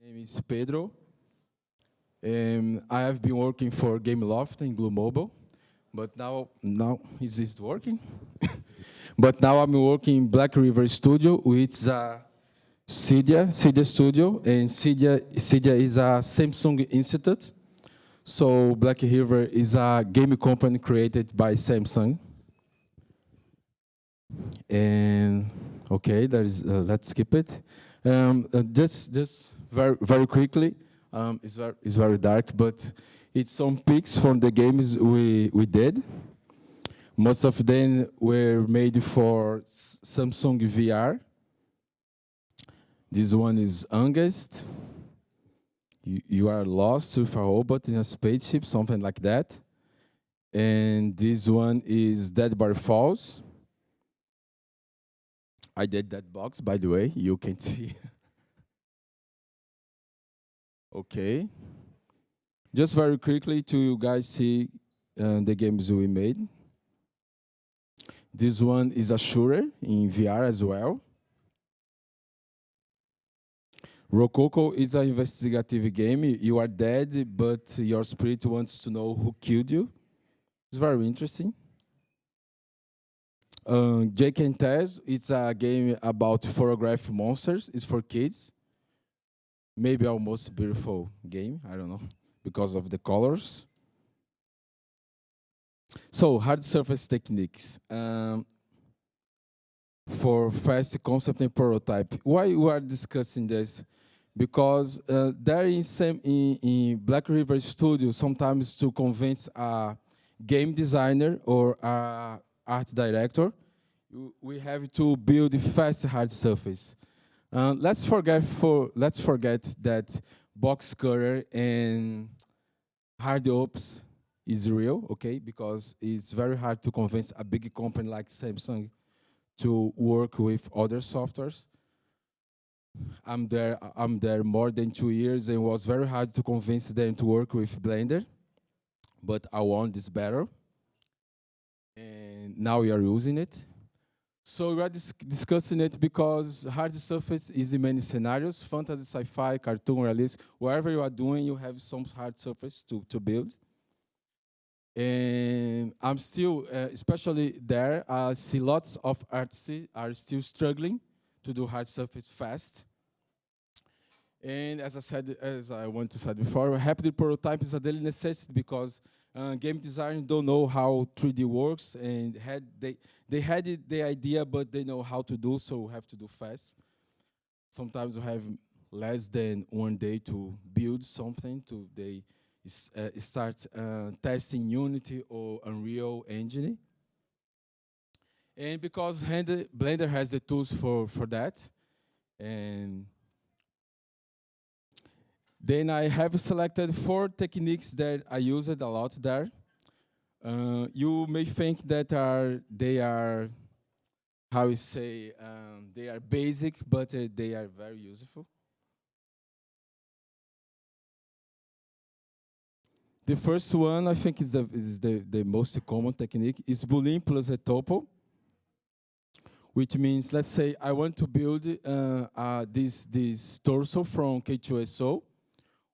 name is Pedro. Um, I have been working for Gameloft in Glu Mobile, but now, now is it working? but now I'm working in Black River Studio, which is a Cydia, Cydia Studio, and Cydia, Cydia is a Samsung Institute. So Black River is a game company created by Samsung. And okay, there is, uh, let's skip it. Um, uh, just, just very, very quickly, um, it's, very, it's very dark, but it's some pics from the games we, we did. Most of them were made for Samsung VR. This one is Angest. You, you are lost with a robot in a spaceship, something like that. And this one is Dead Bar Falls. I did that box, by the way, you can see. Okay. Just very quickly to you guys see uh, the games we made. This one is a shooter in VR as well. Rococo is an investigative game. You are dead, but your spirit wants to know who killed you. It's very interesting. Um, Jake and Tess, it's a game about photograph monsters. It's for kids maybe our most beautiful game, I don't know, because of the colors. So hard surface techniques um, for fast concept and prototype. Why we are discussing this? Because uh, there in, some, in, in Black River Studio, sometimes to convince a game designer or a art director, we have to build fast hard surface. Uh, let's forget for let's forget that box cutter and hard ops is real, okay? Because it's very hard to convince a big company like Samsung to work with other softwares. I'm there. I'm there more than two years, and it was very hard to convince them to work with Blender. But I won this battle, and now we are using it. So we are dis discussing it because hard surface is in many scenarios, fantasy, sci-fi, cartoon, realistic, wherever you are doing, you have some hard surface to, to build. And I'm still, uh, especially there, I see lots of artists are still struggling to do hard surface fast. And as I said, as I want to say before, rapid prototype is a daily necessity because uh, game designers don't know how 3D works, and had they they had it, the idea, but they know how to do, so have to do fast. Sometimes we have less than one day to build something. To they uh, start uh, testing Unity or Unreal Engine. And because Blender has the tools for for that, and then I have selected four techniques that I used a lot there. Uh, you may think that are they are, how you say, um, they are basic, but uh, they are very useful. The first one, I think, is the, is the, the most common technique, is Boolean plus a tuple, which means, let's say, I want to build uh, uh, this, this torso from K2SO,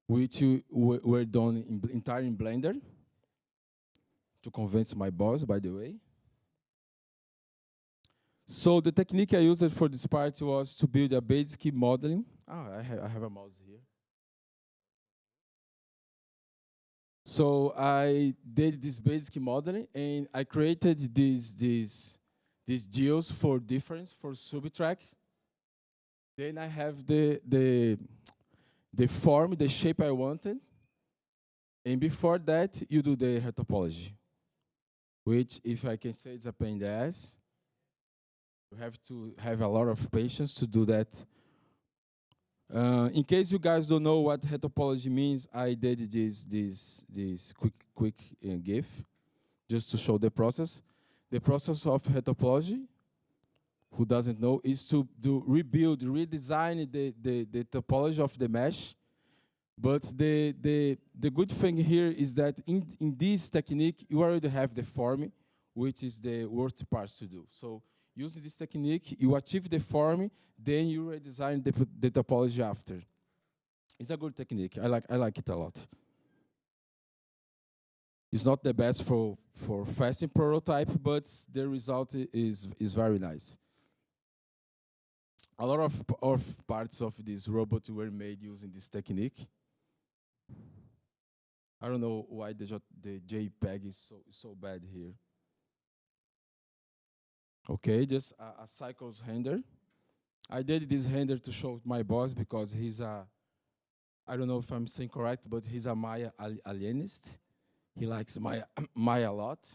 which were done in, entirely in Blender to convince my boss, by the way. So the technique I used for this part was to build a basic modeling. Oh, I have, I have a mouse here. So I did this basic modeling, and I created these these these deals for difference for subtrack. Then I have the the the form, the shape I wanted. And before that, you do the retopology, which, if I can say, it's a pain in the ass. You have to have a lot of patience to do that. Uh, in case you guys don't know what retopology means, I did this this this quick quick uh, GIF just to show the process. The process of retopology who doesn't know, is to do rebuild, redesign the, the, the topology of the mesh. But the, the, the good thing here is that in, in this technique, you already have the form, which is the worst part to do. So using this technique, you achieve the form, then you redesign the, the topology after. It's a good technique. I like I like it a lot. It's not the best for for fasting prototype, but the result is is very nice. A lot of of parts of this robot were made using this technique. I don't know why the J the JPEG is so so bad here. Okay, just a, a cycles render. I did this render to show my boss because he's a, I don't know if I'm saying correct, but he's a Maya alienist. He likes Maya, Maya a lot.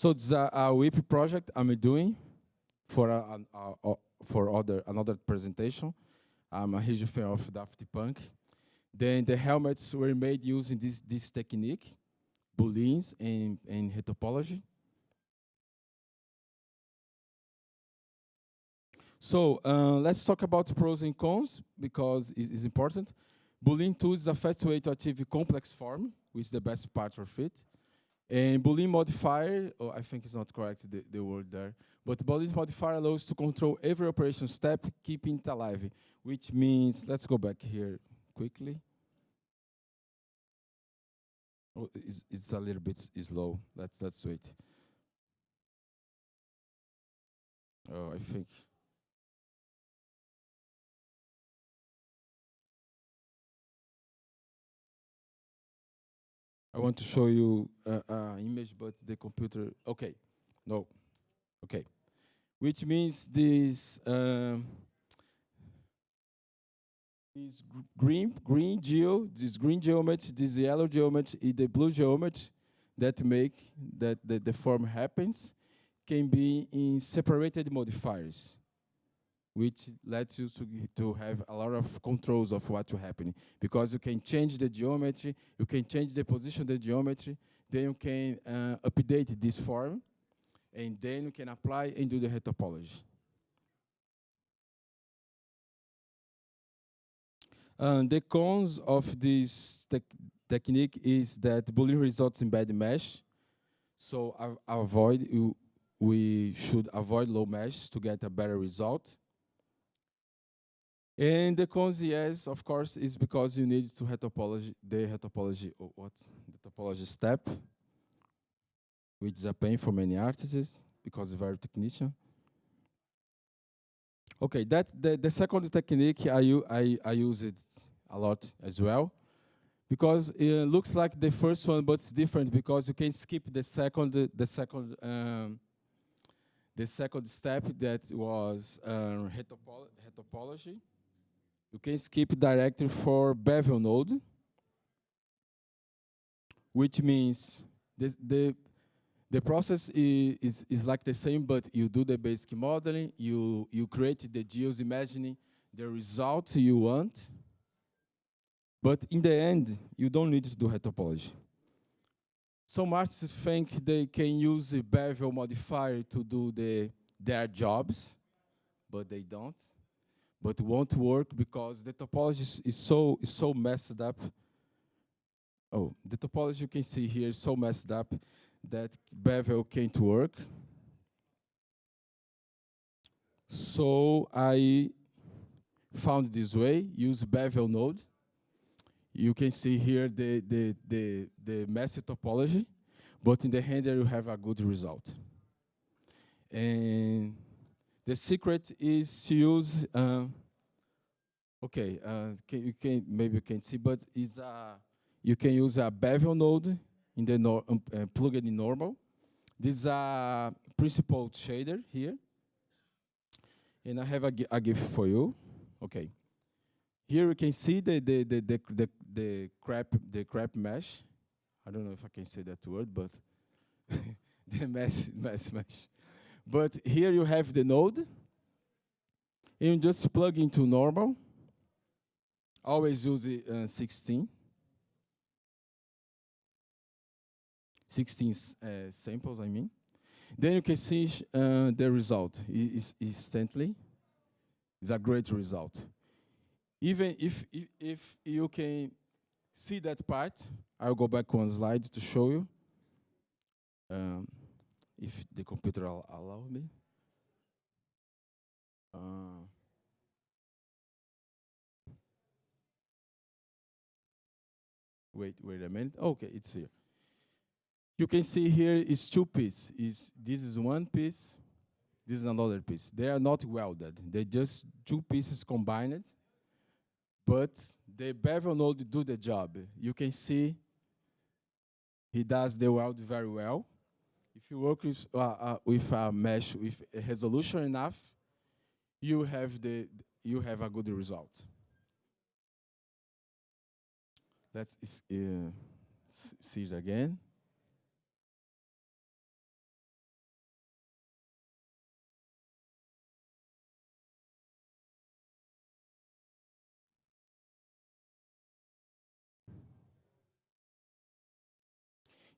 So it's a, a WIP project I'm doing for a, a, for other another presentation. I'm a huge fan of Daft Punk. Then the helmets were made using this this technique, booleans and, and topology. So uh, let's talk about pros and cons because it's, important. Boolean 2 is a fast way to achieve complex form, which is the best part of it. And Boolean modifier, oh, I think it's not correct, the, the word there, but Boolean modifier allows to control every operation step, keeping it alive, which means, let's go back here quickly. Oh, it's, it's a little bit slow. Let's, let's wait. Oh, I think. I want to show you an uh, uh, image, but the computer, okay, no, okay. Which means this, um, this green, green geo, this green geometry, this yellow geometry, the blue geometry that make that the, the form happens can be in separated modifiers which lets you to, to have a lot of controls of what what's happening. Because you can change the geometry, you can change the position of the geometry, then you can uh, update this form, and then you can apply and do the topology. Um, the cons of this te technique is that Boolean results in bad mesh. So avoid you, we should avoid low mesh to get a better result. And the cons, yes, of course, is because you need to topology, the topology, oh, what? The topology step, which is a pain for many artists because very technician. Okay, that the, the second technique I, I, I use it a lot as well because it looks like the first one, but it's different because you can skip the second, the second, um, the second step that was um, topology. You can skip directly for bevel node, which means the, the, the process is, is, is, like the same, but you do the basic modeling, you, you create the geos imagining the result you want, but in the end, you don't need to do topology. Some artists think they can use a bevel modifier to do the, their jobs, but they don't but won't work because the topology is so is so messed up. Oh, the topology you can see here is so messed up that Bevel can't work. So I found this way, use Bevel node. You can see here the, the, the, the messy topology, but in the render you have a good result. And the secret is to use, uh, okay, uh, can, you can maybe you can see, but is a you can use a bevel node in the no, um, uh, plug-in normal. This is a principal shader here, and I have a, a GIF for you. Okay, here you can see the the the the the, the crap the crap mesh. I don't know if I can say that word, but the mesh mesh mesh. But here you have the node. You just plug into normal. Always use uh, 16. 16 uh, samples, I mean. Then you can see uh, the result is instantly. It's a great result. Even if, if, if you can see that part, I'll go back one slide to show you. Um, if the computer al allow me. Uh, wait, wait a minute. Okay, it's here. You can see here is two pieces. Is this is one piece, this is another piece. They are not welded. They're just two pieces combined, but the bevel node do the job. You can see he does the weld very well. If you work with, uh, uh, with a mesh with a resolution enough, you have, the, you have a good result. Let's uh, see it again.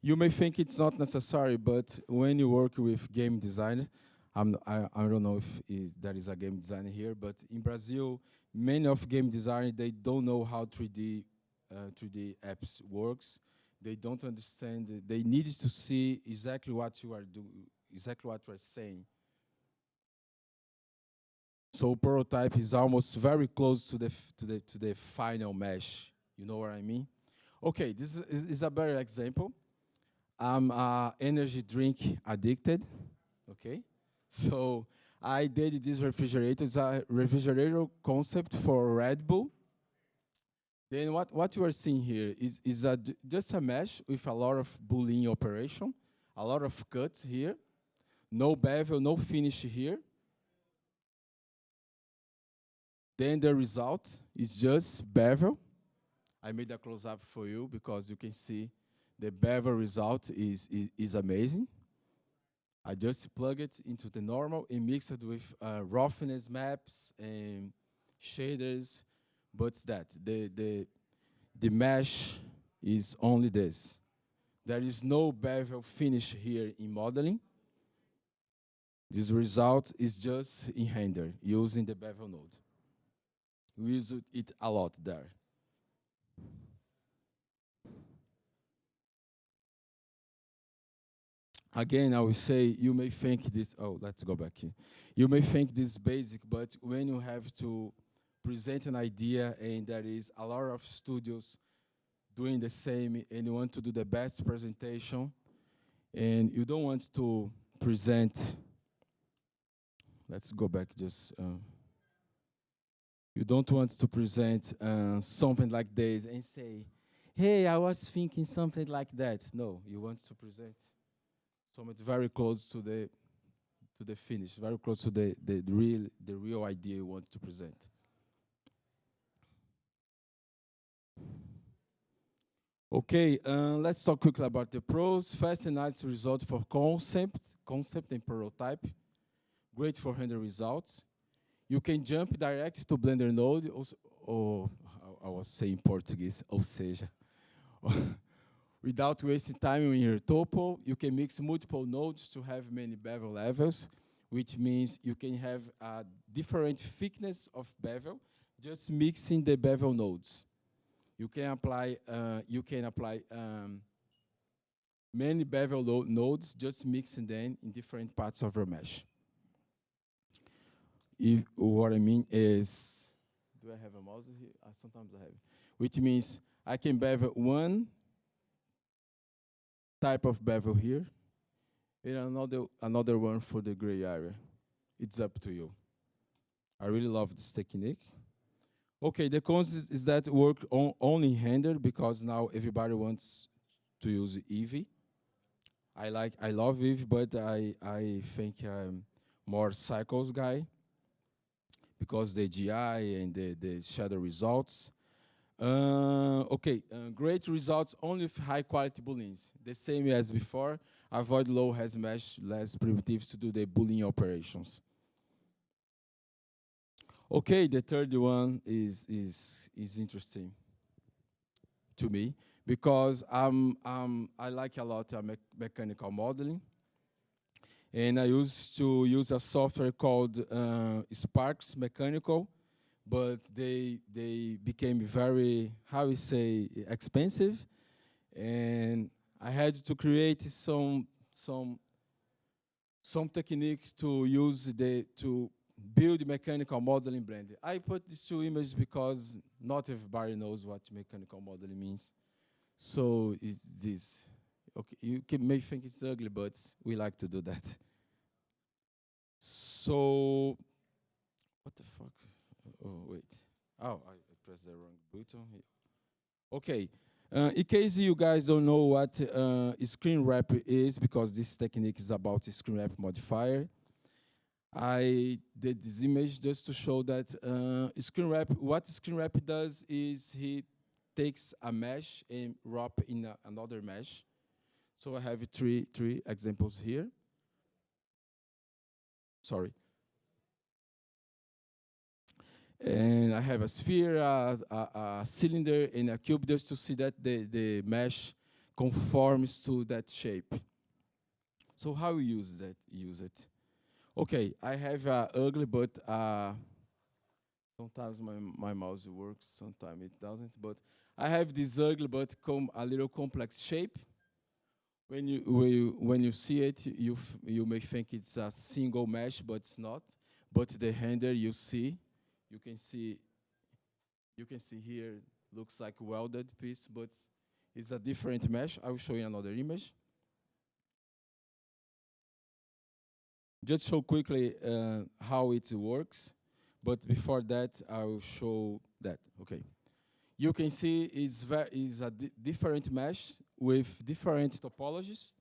You may think it's not necessary, but when you work with game design, I'm, I, I don't know if there is a game designer here, but in Brazil, many of game designers, they don't know how 3D, uh, 3D apps works. They don't understand, they need to see exactly what you are doing, exactly what you are saying. So prototype is almost very close to the, to the, to the final mesh. You know what I mean? Okay, this is, is a better example. I'm uh, energy drink addicted, okay? So I did this refrigerator. It's a refrigerator concept for Red Bull. Then what, what you are seeing here is, is a, just a mesh with a lot of Boolean operation, a lot of cuts here, no bevel, no finish here. Then the result is just bevel. I made a close-up for you because you can see the bevel result is, is, is amazing. I just plug it into the normal and mix it with uh, roughness maps and shaders, but that. The, the, the mesh is only this. There is no bevel finish here in modeling. This result is just in render using the bevel node. We use it a lot there. Again, I will say you may think this, oh, let's go back here. You may think this basic, but when you have to present an idea and there is a lot of studios doing the same and you want to do the best presentation and you don't want to present, let's go back just, uh, you don't want to present uh, something like this and say, hey, I was thinking something like that. No, you want to present so it's very close to the to the finish, very close to the, the, real the real idea you want to present. Okay, uh, let's talk quickly about the pros. Fast and nice result for concept, concept and prototype. Great for render results. You can jump direct to Blender node, or, I was saying Portuguese, ou seja, Without wasting time in your topo, you can mix multiple nodes to have many bevel levels, which means you can have a different thickness of bevel, just mixing the bevel nodes. You can apply, uh, you can apply um, many bevel nodes, just mixing them in different parts of your mesh. If, what I mean is, do I have a mouse here? Uh, sometimes I have. Which means I can bevel one type of bevel here, and another, another one for the gray area. It's up to you. I really love this technique. Okay, the cons is, that work on, only render because now everybody wants to use Eevee. I like, I love Eevee, but I, I think I'm more cycles guy because the GI and the, the shadow results. Uh, okay, uh, great results only with high quality booleans. The same as before, avoid low res mesh, less primitives to do the boolean operations. Okay, the third one is, is, is interesting to me because um, I like a lot of me mechanical modeling. And I used to use a software called uh, Sparx Mechanical, but they they became very how we say expensive, and I had to create some some some technique to use the to build mechanical modeling Blender. I put these two images because not everybody knows what mechanical modeling means. So is this. Okay, you can, may think it's ugly, but we like to do that. So, what the fuck? Oh, wait. Oh, I pressed the wrong button. Okay. Uh, in case you guys don't know what uh, shrinkwrap is, because this technique is about shrinkwrap modifier, I did this image just to show that uh, shrinkwrap, what shrinkwrap does is he takes a mesh and wrap in a, another mesh. So I have three, three examples here. Sorry. And I have a sphere, a, a, a, cylinder, and a cube just to see that the, the mesh conforms to that shape. So how we use that? Use it. Okay, I have uh, ugly, but uh, sometimes my, my mouse works, sometimes it doesn't. But I have this ugly but a little complex shape. When you, when you, when you see it, you, you may think it's a single mesh, but it's not. But the render you see, you can see, you can see here, looks like welded piece, but it's a different mesh. I will show you another image. just show quickly uh, how it works, but before that, I will show that. Okay. You can see it's, very is a di different mesh with different topologies.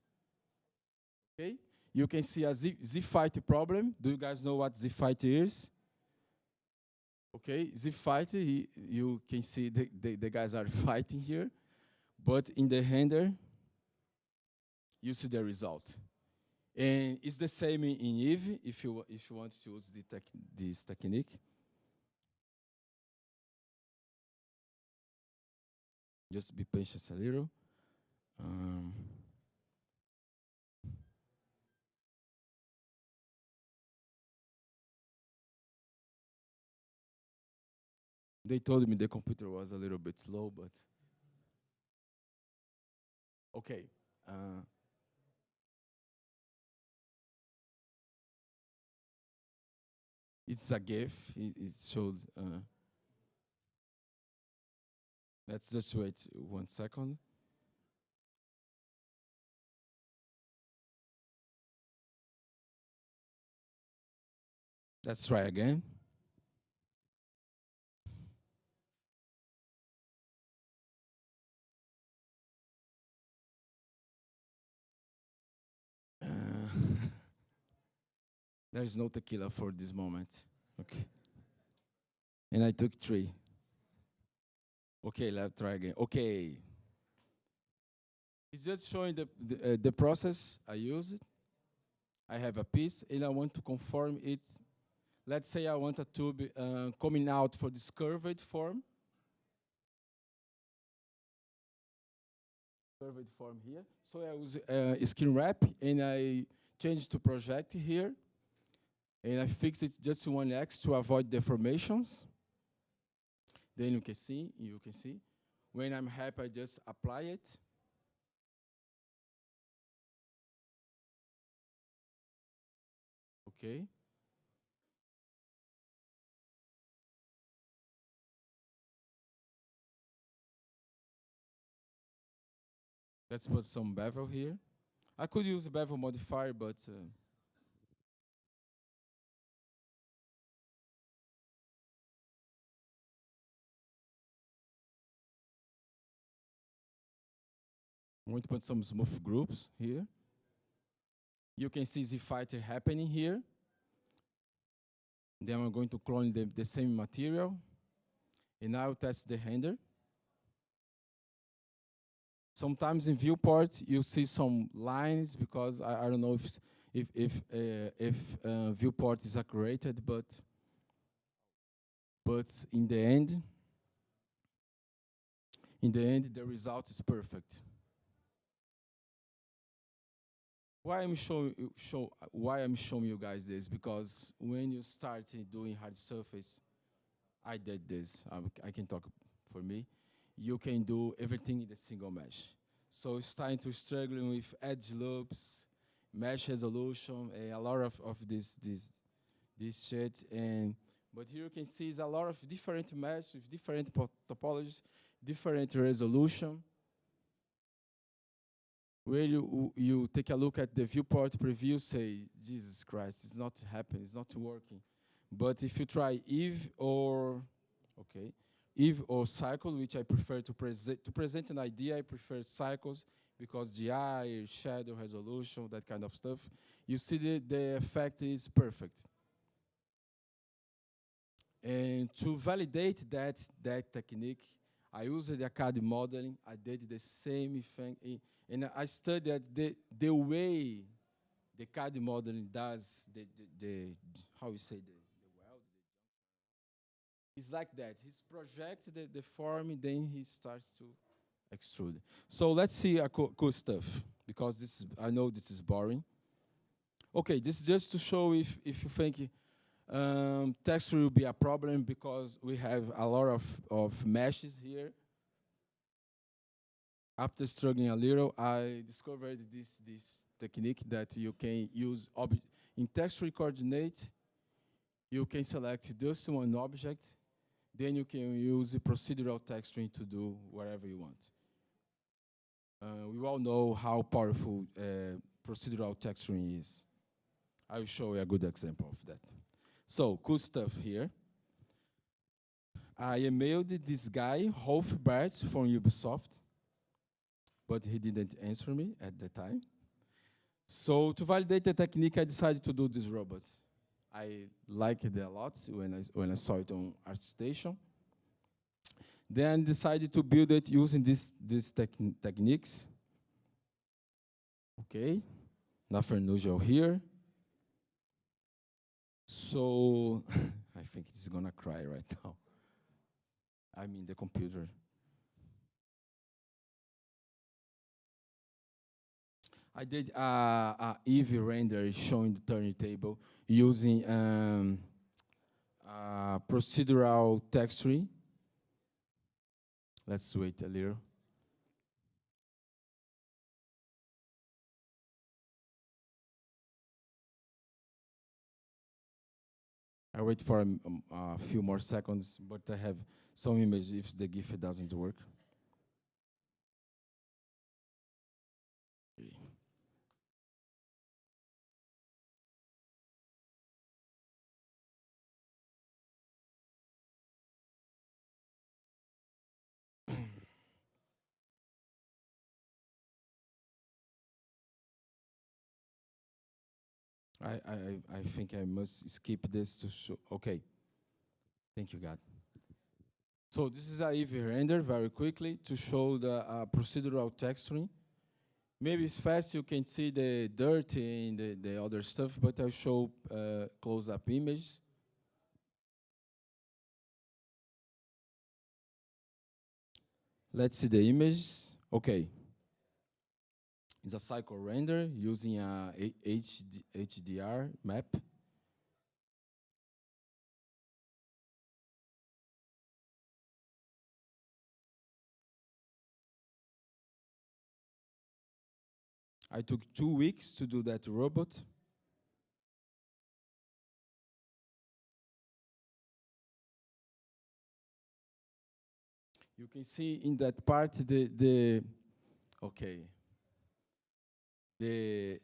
Okay. You can see a Z, Z-Fight problem. Do you guys know what Z-Fight is? Okay, Z-Fight, you can see the, the, the guys are fighting here, but in the render, you see the result. And it's the same in Eevee, if you, if you want to use the tech, this technique. Just be patient a little. Um, they told me the computer was a little bit slow, but okay. Uh, it's a GIF. It, it showed. Uh, let's just wait one second. Let's try again. There is no tequila for this moment. Okay. And I took three. Okay, let's try again. Okay. It's just showing the, the, uh, the process I use it. I have a piece and I want to conform it. Let's say I want a tube uh, coming out for this curved form. Curved form here. So I use uh, shrinkwrap and I change to project here and I fix it just to one X to avoid deformations. Then you can see, you can see. When I'm happy, I just apply it. Okay. Let's put some bevel here. I could use bevel modifier, but uh, I'm going to put some smooth groups here. You can see the fighter happening here. Then I'm going to clone the, the same material. And I'll test the render. Sometimes in viewport, you see some lines because I, I don't know if if if uh, if uh, viewport is accurate, but but in the end, in the end, the result is perfect. Why I'm showing show why I'm showing you guys this because when you start doing hard surface, I did this. Um, I can talk for me. You can do everything in the single mesh. So starting to struggling with edge loops, mesh resolution, a lot of, of this this this shit. And but here you can see is a lot of different mesh with different topologies, different resolution. Where you, you take a look at the viewport preview, say, Jesus Christ, it's not happening, it's not working. But if you try if or, okay, if or cycle, which I prefer to present, to present an idea, I prefer cycles because GI, shadow resolution, that kind of stuff, you see the, the effect is perfect. And to validate that, that technique, I used the CAD modeling. I did the same thing. And I studied the, the way the CAD modeling does the, the, the how we say, the, the weld. It's like that. He's projected the, the form, then he starts to extrude. So let's see a co cool stuff, because this I know this is boring. Okay, this is just to show if, if you think um, texture will be a problem because we have a lot of, of meshes here. After struggling a little, I discovered this, this technique that you can use in texture coordinate. You can select just one object, then you can use procedural texturing to do whatever you want. Uh, we all know how powerful uh, procedural texturing is. I will show you a good example of that. So, cool stuff here. I emailed this guy, Rolf Bart from Ubisoft, but he didn't answer me at the time. So to validate the technique, I decided to do this robot. I liked it a lot when I, when I saw it on ArtStation. Then decided to build it using these these techniques. Okay, nothing unusual here. So I think it's gonna cry right now. I mean the computer. I did a, a Eevee render showing the turntable using um, procedural texturing. Let's wait a little. I wait for a, um, a, few more seconds, but I have some images if the GIF doesn't work. I, I, I think I must skip this to show. Okay. Thank you, God. So this is a Eevee render very quickly to show the uh, procedural texturing. Maybe it's fast, you can see the dirt and the, the other stuff, but I'll show uh, close-up images. Let's see the images. Okay. It's a cycle render using a HD, HDR map. I took two weeks to do that robot. You can see in that part the, the okay, the,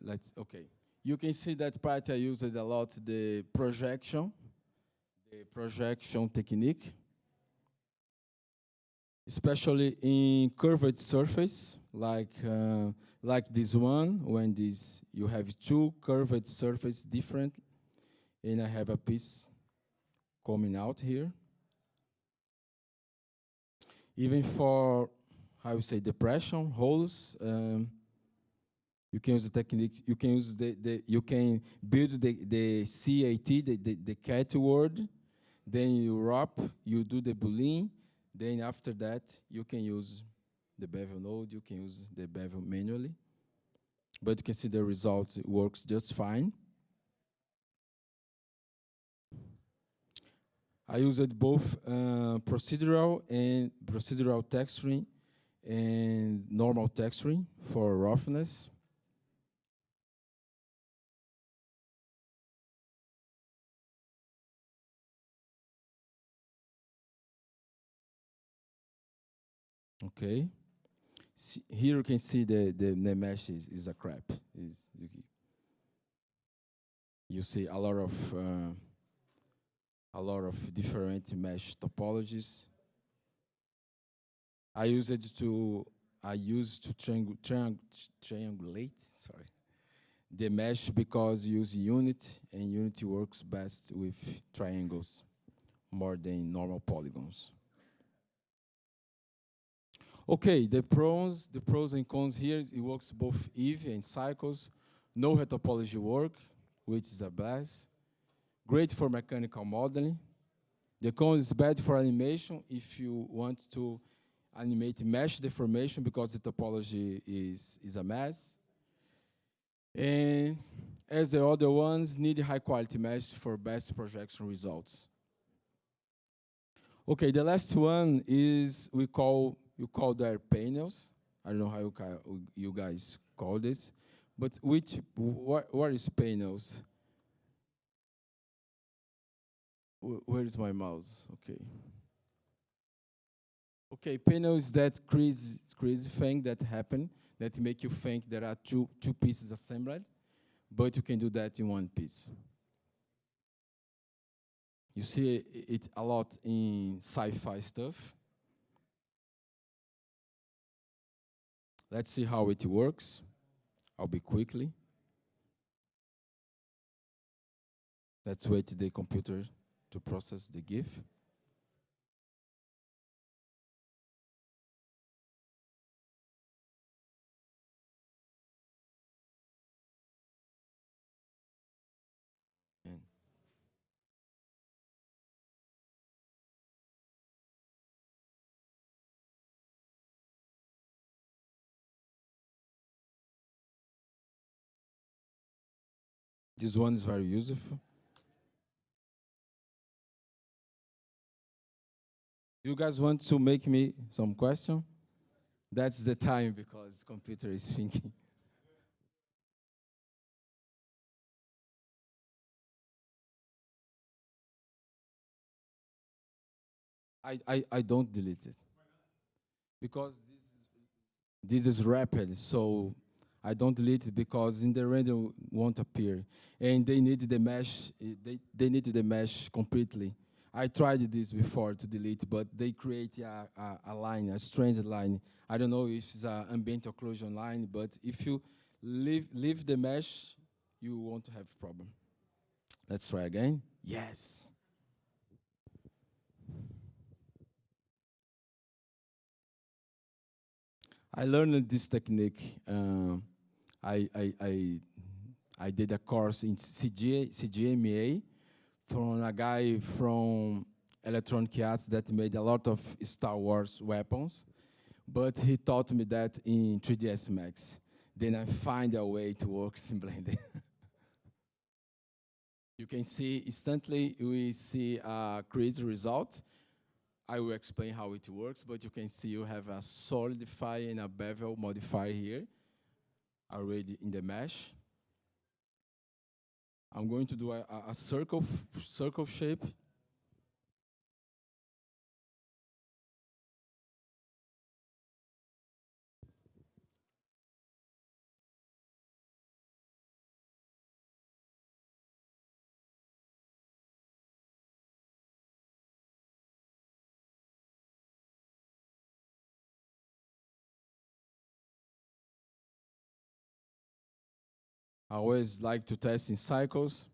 let's, okay. You can see that part I used a lot, the projection, the projection technique, especially in curved surface, like, uh, like this one, when this, you have two curved surface different, and I have a piece coming out here. Even for, how you say, depression, holes, um, you can use the technique, you can use the, the you can build the, the CAT, the, the, the cat word, then you wrap, you do the boolean, then after that you can use the bevel node, you can use the bevel manually. But you can see the result works just fine. I used both uh, procedural and procedural texturing and normal texturing for roughness. Okay. see, here you can see the, the, the mesh is, is a crap. Is you see a lot of uh, a lot of different mesh topologies. I use it to I use to triang triang triangulate. Sorry, the mesh because use Unity and Unity works best with triangles more than normal polygons. Okay, the pros, the pros and cons here, it works both Eevee and cycles. No retopology work, which is a blast. Great for mechanical modeling. The con is bad for animation if you want to animate mesh deformation because the topology is, is a mess. And as the other ones, need high quality mesh for best projection results. Okay, the last one is we call you call their panels. I don't know how you, you guys call this, but which what what is panels? Where is my mouse? Okay. Okay, panels that crazy crazy thing that happen that make you think there are two two pieces assembled, but you can do that in one piece. You see it a lot in sci-fi stuff. Let's see how it works. I'll be quickly. Let's wait the computer to process the GIF. This one is very useful. Do you guys want to make me some question? That's the time because computer is thinking. I, I, I don't delete it. Because this is, this is rapid, so I don't delete it because in the render won't appear. And they need the mesh, they, they need the mesh completely. I tried this before to delete, but they create a, a, a line, a strange line. I don't know if it's an ambient occlusion line, but if you leave, leave the mesh, you won't have a problem. Let's try again. Yes. I learned this technique. Uh, I, I, I, I did a course in CG, CGMA from a guy from Electronic Arts that made a lot of Star Wars weapons, but he taught me that in 3ds Max. Then I find a way to work in Blender. you can see instantly we see a crazy result. I will explain how it works, but you can see you have a solidify and a bevel modifier here already in the mesh. I'm going to do a, a circle, circle shape. I always like to test in cycles.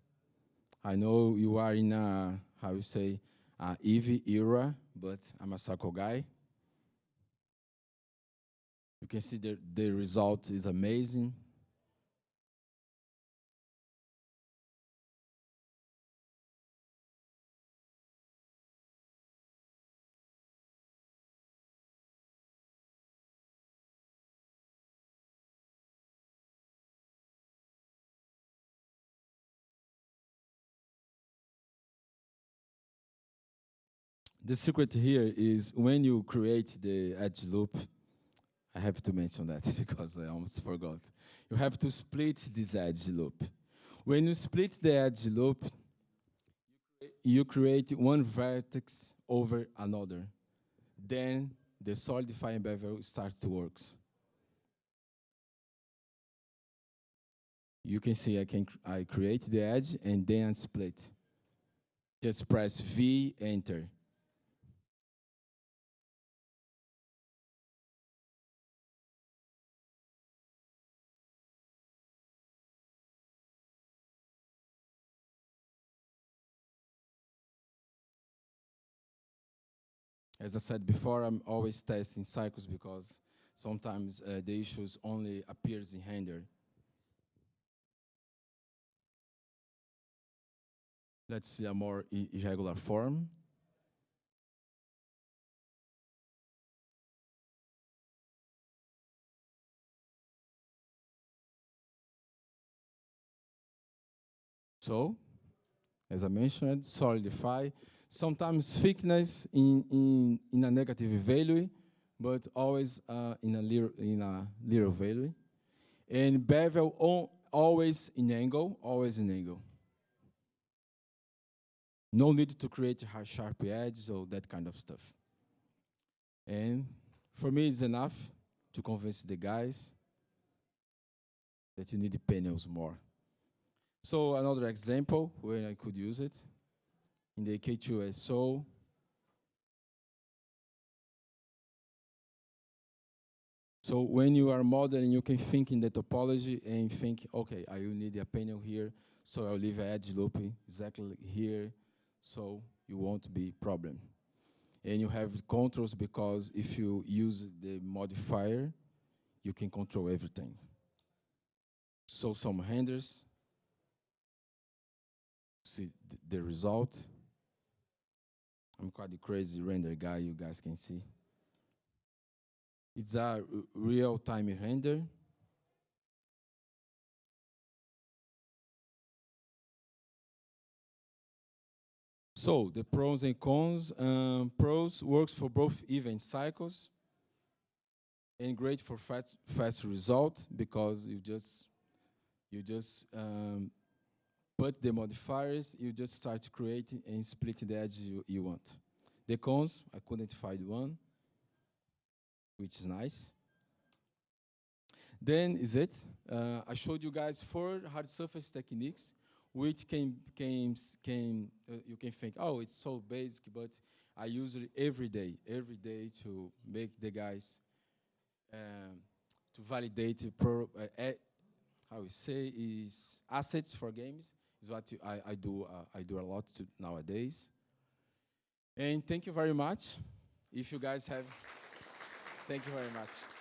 I know you are in a, how you say, a Eevee era, but I'm a cycle guy. You can see the, the result is amazing. the secret here is when you create the edge loop, I have to mention that because I almost forgot. You have to split this edge loop. When you split the edge loop, you create one vertex over another. Then the solidifying bevel starts to work. You can see I can I create the edge and then split. Just press V, enter. As I said before, I'm always testing cycles because sometimes uh, the issues only appears in render. Let's see a more irregular form. So, as I mentioned, solidify. Sometimes thickness in, in, in a negative value, but always uh, in, a little, in a little value. And bevel always in angle, always in angle. No need to create sharp edges or that kind of stuff. And for me, it's enough to convince the guys that you need the panels more. So another example where I could use it in the K2S. So So when you are modeling, you can think in the topology and think, okay, I will need a panel here, so I'll leave an edge loop exactly here, so you won't be problem. And you have controls because if you use the modifier, you can control everything. So some renders, see th- the result. I'm quite the crazy render guy, you guys can see. It's a real-time render. So the pros and cons. Um, pros works for both Eevee and cycles and great for fast, fast result because you just you just um, put the modifiers, you just start creating and splitting the edges you, you want. The cons, I couldn't find one, which is nice. Then is it. Uh, I showed you guys four hard surface techniques, which can can can uh, you can think, oh, it's so basic, but I use it every day, every day to make the guys um, to validate pro, uh, how we say is assets for games is what I, I do uh, I do a lot to nowadays. And thank you very much. If you guys have, thank you very much.